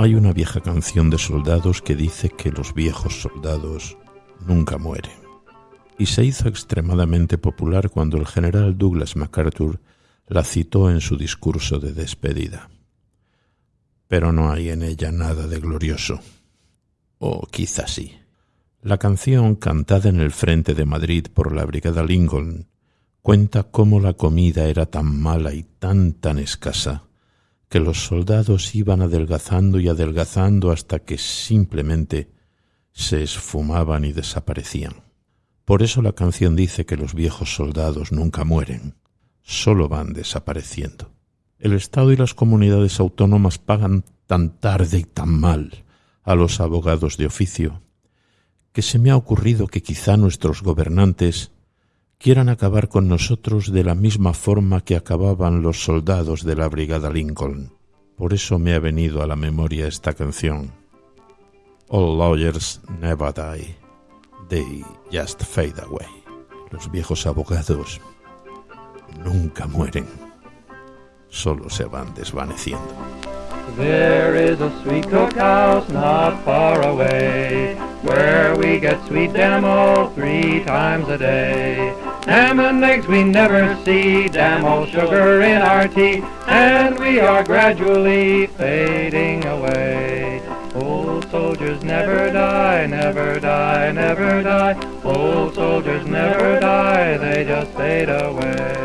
Hay una vieja canción de soldados que dice que los viejos soldados nunca mueren. Y se hizo extremadamente popular cuando el general Douglas MacArthur la citó en su discurso de despedida. Pero no hay en ella nada de glorioso. O quizá sí. La canción, cantada en el frente de Madrid por la Brigada Lincoln, cuenta cómo la comida era tan mala y tan tan escasa que los soldados iban adelgazando y adelgazando hasta que simplemente se esfumaban y desaparecían. Por eso la canción dice que los viejos soldados nunca mueren, solo van desapareciendo. El Estado y las comunidades autónomas pagan tan tarde y tan mal a los abogados de oficio, que se me ha ocurrido que quizá nuestros gobernantes quieran acabar con nosotros de la misma forma que acababan los soldados de la Brigada Lincoln. Por eso me ha venido a la memoria esta canción. All lawyers never die, they just fade away. Los viejos abogados nunca mueren, solo se van desvaneciendo. There is a sweet not far away, we get sweet demo three times a day. Ham and eggs we never see, old sugar in our tea, and we are gradually fading away. Old soldiers never die, never die, never die. Old soldiers never die, they just fade away.